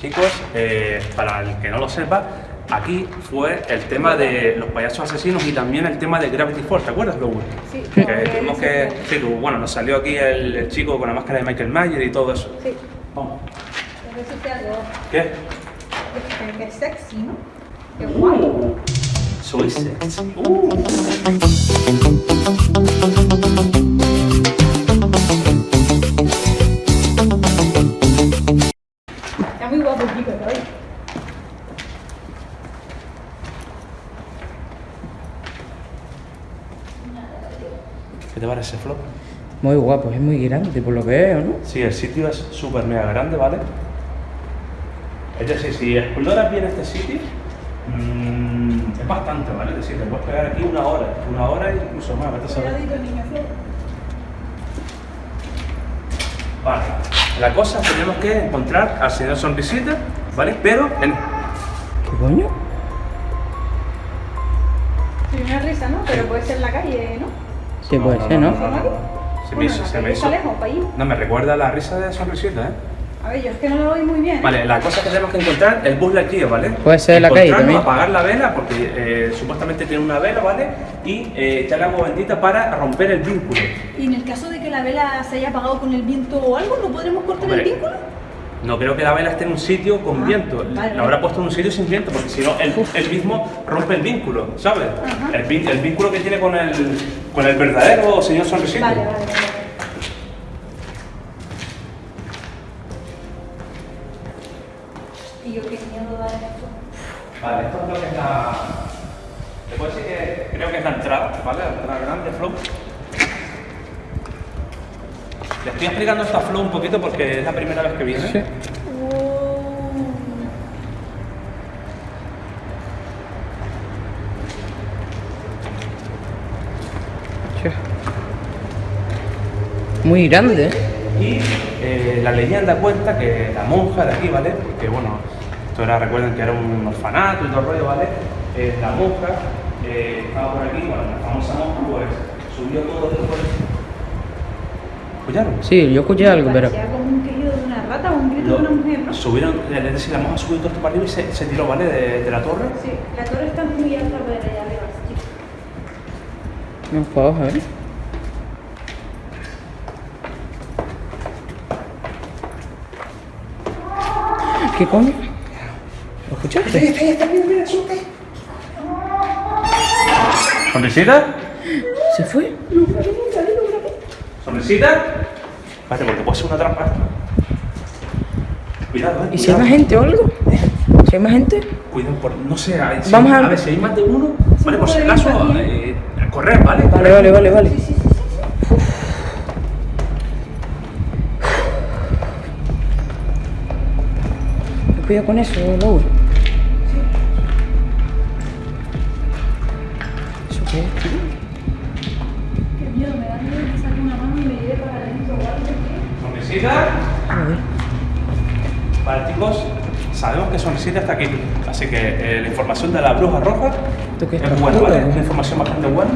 Chicos, eh, para el que no lo sepa, aquí fue el tema de los payasos asesinos y también el tema de Gravity Falls, ¿te acuerdas, Lowe? Sí. Que tuvimos que... Sí, bueno, nos salió aquí el, el chico con la máscara de Michael Myers y todo eso. Sí. Vamos. ¿Qué? que, sexy, ¿no? Qué guay. Soy sexy. Uh. Muy guapo, es muy grande por lo que veo, ¿no? Sí, el sitio es súper mega grande, ¿vale? Es decir, si exploras bien este sitio, mm, es bastante, ¿vale? Es decir, te puedes pegar aquí una hora, una hora e incluso más, vete a saber. Vale, la cosa es que tenemos que encontrar al señor Sonrisita, ¿vale? Pero en... ¿Qué coño? Sí, una risa, ¿no? Pero puede ser en la calle, ¿no? Sí, puede ser, ¿no? Se me hizo, se me hizo. Lejos. No, me recuerda la risa de Sonrisita, ¿eh? A ver, yo es que no lo oí muy bien. Vale, la cosa es que tenemos que encontrar el bus aquí, ¿vale? Puede ser la calle también. apagar la vela, porque eh, supuestamente tiene una vela, ¿vale? Y eh, echarle agua bendita para romper el vínculo. Y en el caso de que la vela se haya apagado con el viento o algo, ¿no podremos cortar Hombre, el vínculo? No creo que la vela esté en un sitio con Ah, viento. vale, la habrá puesto en un sitio sin viento, porque si no, el, el mismo rompe el vínculo, ¿sabes? El, vínculo que tiene con el, con el verdadero señor Sonrisita. Vale, vale, vale. Y yo qué miedo da esto. Vale, esto es lo que es la. Te puedo decir que creo que es la entrada, ¿vale? La grande, Flow. Le estoy explicando esta Flow un poquito porque es la primera vez que viene. Sí. Muy grande, ¿eh? Y eh, la leyenda cuenta que la monja de aquí, ¿vale? Porque bueno, esto era, recuerden que era un orfanato y todo el rollo, ¿vale? Eh, la monja eh, estaba por aquí, bueno, la famosa monja, pues subió todo después. ¿Escucharon? Sí, yo escuché algo, pero... Como un querido de una rata o un grito de una mujer, ¿no? subieron, es decir, la monja subió todo esto para arriba y se, se tiró, ¿vale? De, de la torre. Sí, la torre está muy alta para allá arriba, chicos. No puedo, a ver. ¿Qué coño? ¿Lo escuchaste? ¿Sonrisita? ¿Se fue? ¿Sonrisita? Espérate, porque puede ser una trampa. Cuidado, eh. ¿Y si hay más gente o algo? ¿Si hay más gente? Cuidado, por, no sé, a, si, Vamos a- a ver si hay más de uno. Vale, por si acaso, eh, a correr, ¿vale? Vale, vale, vale, vale. Sí, sí, sí, sí. Cuidado con eso, Laura. ¿Eso qué es? Qué miedo, me da miedo que saque una mano y me lleve para adentro o algo. Ver. Vale, chicos, sabemos que Sonrisita está aquí. Así que eh, la información de la bruja roja es buena, ¿vale? Es una información bastante buena.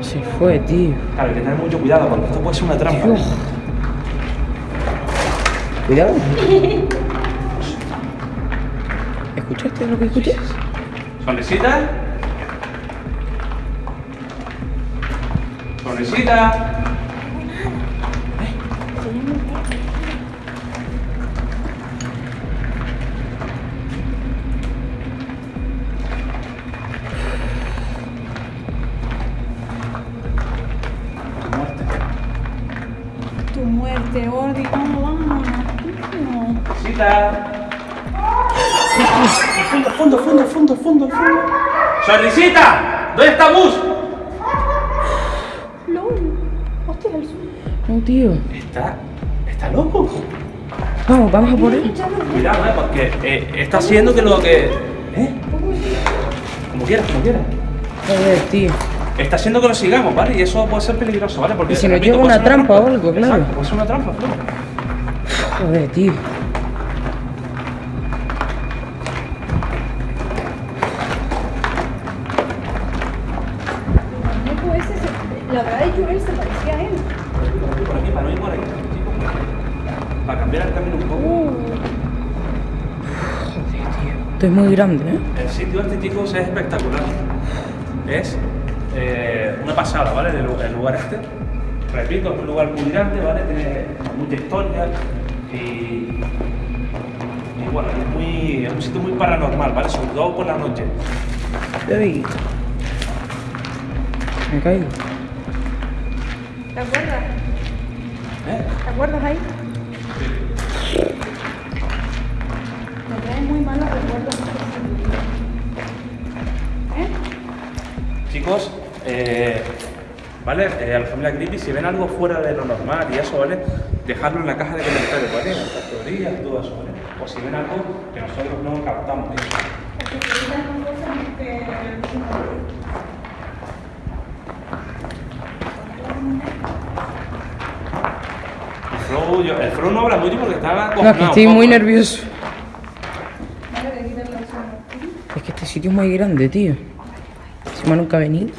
Se fue, tío. Claro, hay que tener mucho cuidado porque esto puede ser una trampa. Dios. Cuidado. ¿Escuchaste lo que escuché? ¿Sonrisita? ¿Sonrisita? Muerte. Tu muerte, Ordi, vamos, vamos. No. Sonrisita. Fondo, fondo, fondo, fondo, fondo, fondo. ¡Sonrisita! ¿Dónde está Bus? Tío. Está. está loco. Vamos, vamos a por él. Cuidado, eh, porque eh, está haciendo que lo que. ¿Eh? Como quieras, como quieras. Joder, tío. Está haciendo que lo sigamos, ¿vale? Y eso puede ser peligroso, ¿vale? Porque Y si nos lleva una trampa o algo, claro. Exacto, puede ser una trampa, Flo. Joder, tío. Se- parecía a él. Por aquí, para no ir por aquí. chicos. cambiar el camino un poco. Joder, tío. Esto es muy grande, ¿eh? El sitio este, chicos, es espectacular. Es eh, una pasada, ¿vale? El, el lugar este. Repito, es un lugar muy grande, ¿vale? Tiene mucha historia y, y bueno, es, muy, es un sitio muy paranormal, ¿vale? Sobre todo por la noche. Me caigo. ¿Te acuerdas? ¿Eh? ¿Te acuerdas ahí? Me trae muy malos recuerdos. ¿Eh? Chicos, eh, ¿vale? Eh, a la familia Creepy, si ven algo fuera de lo normal y eso, ¿vale? Dejadlo en la caja de comentarios, ¿vale? Las teorías todo eso, ¿vale? O si ven algo que nosotros no captamos, ¿eh? El Flow no habla mucho porque estaba No, es que estoy muy nervioso. Vale, de quitar la zona. Es que este sitio es muy grande, tío. Encima nunca he venido.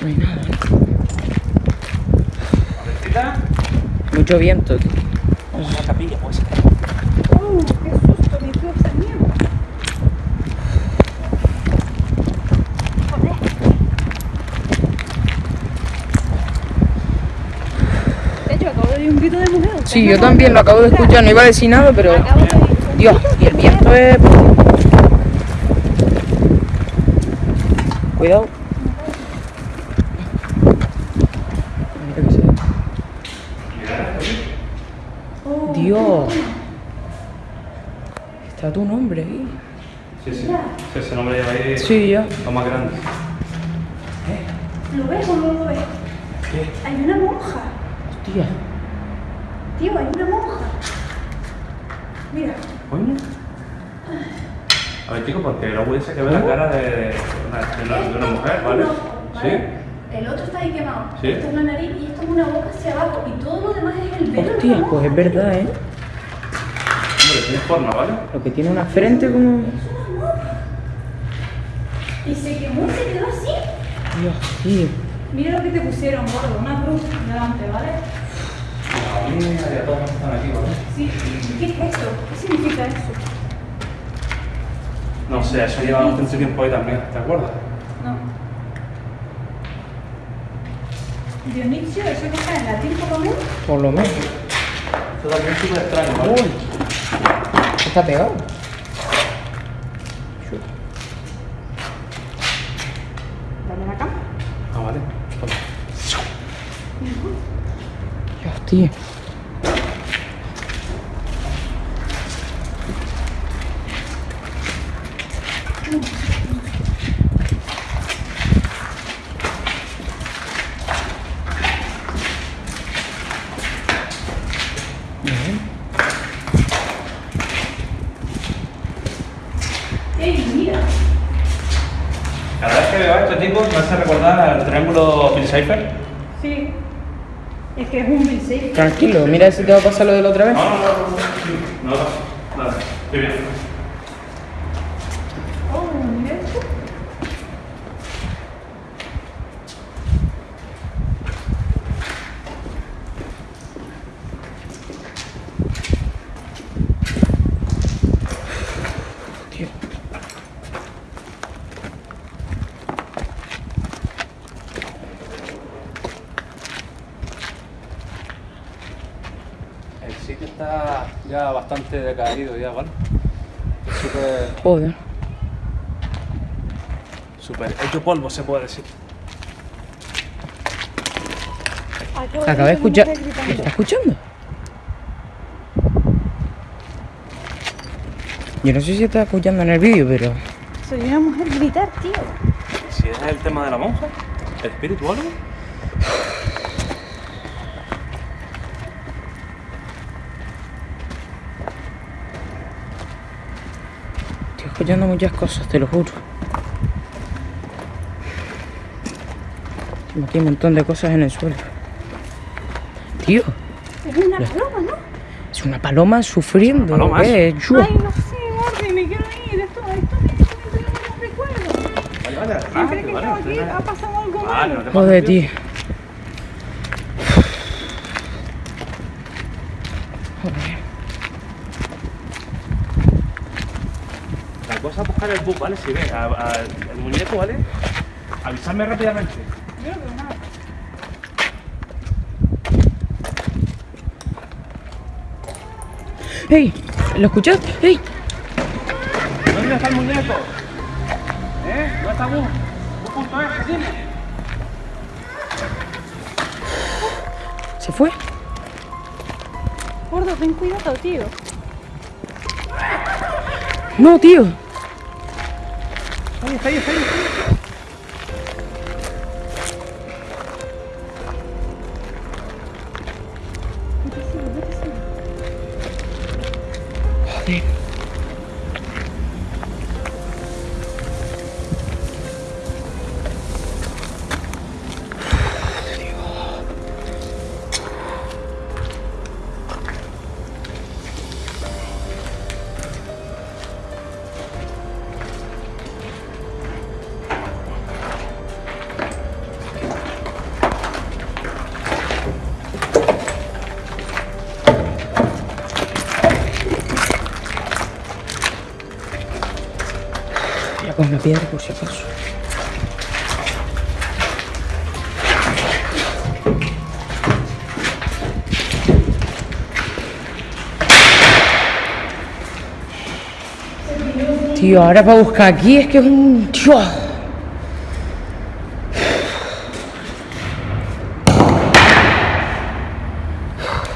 No hay nada, ¿eh? Mucho viento, tío. Una capilla, pues. ¡Oh, qué susto! Me fui a esa mierda. Joder. De hecho, acabo de oír un grito de mujer. ¿Ustedes Sí, yo también lo acabo de escuchar, no iba a decir nada, pero... Dios, y el viento es... Cuidado. Dios. Está tu nombre ahí. Sí, sí. Sí, Ese nombre lleva ahí Sí, ya. lo más grande. ¿Lo ves o no lo ves? ¿Qué? Hay una monja. Hostia. Tío, hay una monja. Mira. Coño. A ver, chicos, porque luego dice que ve la cara de, de una, de una- de una mujer, ¿vale? Uno, Sí. El otro está ahí quemado. Sí. Esto es la nariz y esto es una boca hacia abajo. Y todo lo demás es el velo. Hostia, pues es verdad, ¿eh? Hombre, tiene forma, ¿vale? Lo que tiene una frente como... Y se quemó y se quedó así. Dios, tío. Mira lo que te pusieron, gordo. Una cruz delante, ¿vale? A mí y a todos los que están aquí, ¿vale? Sí. ¿Qué es eso? ¿Qué significa eso? No sé, eso lleva bastante tiempo ahí también, ¿te acuerdas? No. Dionisio, eso que está en latín por lo menos. Por lo menos. Esto también es súper extraño, ¿vale? Uy. Está pegado. Dale la cama. Ah, vale. Dios, tío. ¡Ey, mira! Cada vez que veo esto, chicos, me hace recordar al triángulo Bill Cipher. Sí. Es que es un Bill. Tranquilo, mira si te va a pasar lo de la otra vez. No, no, no, no, no, no, no, nada, estoy bien. Oh, mira esto. Tío. El sitio está ya bastante decaído ya, ¿vale? Es súper, Joder. súper hecho polvo, se puede decir. Acaba de escuchar. ¿Me está escuchando? Yo no sé si está escuchando en el vídeo, pero. Soy una mujer gritar, tío. Si es el tema de la monja, el espíritu o algo. Estoy escuchando muchas cosas, te lo juro. Aquí un montón de cosas en el suelo. Tío, Es una paloma, ¿no? es una paloma sufriendo. Una paloma, ¿qué es? Ay, no sé, Morbi, me quiero ir. Esto, esto, esto, esto, esto, Vale, Siempre que vale, estaba aquí vale. ha pasado algo Vale, malo. no Joder, tío. Joder. El bug, ¿vale? Si ves a- a- el muñeco, ¿vale? Avisarme rápidamente. ¡Ey! ¿Lo escuchaste? ¡Ey! ¿Dónde está el muñeco? ¿Eh? ¿Dónde está bug? Bug.es, dime. ¿Se fue? Gordo, ten cuidado, tío. No, tío. Ahí está, ahí está, Poner una piedra por si acaso. Tío, ahora para buscar aquí es que es un... Tío.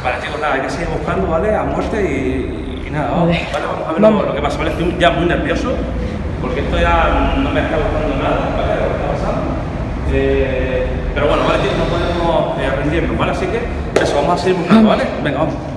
Vale, chicos, nada, hay que seguir buscando, ¿vale? A muerte y, y nada, Vale. vale, vamos a ver Vamos. Lo, lo que pasa, ¿vale? Estoy ya muy nervioso porque esto ya no me está gustando nada, ¿vale? Lo que está pasando. Eh, pero bueno, vale, no podemos eh, rendirnos, ¿vale? Así que eso, vamos a seguir buscando, ¿vale? Venga, vamos.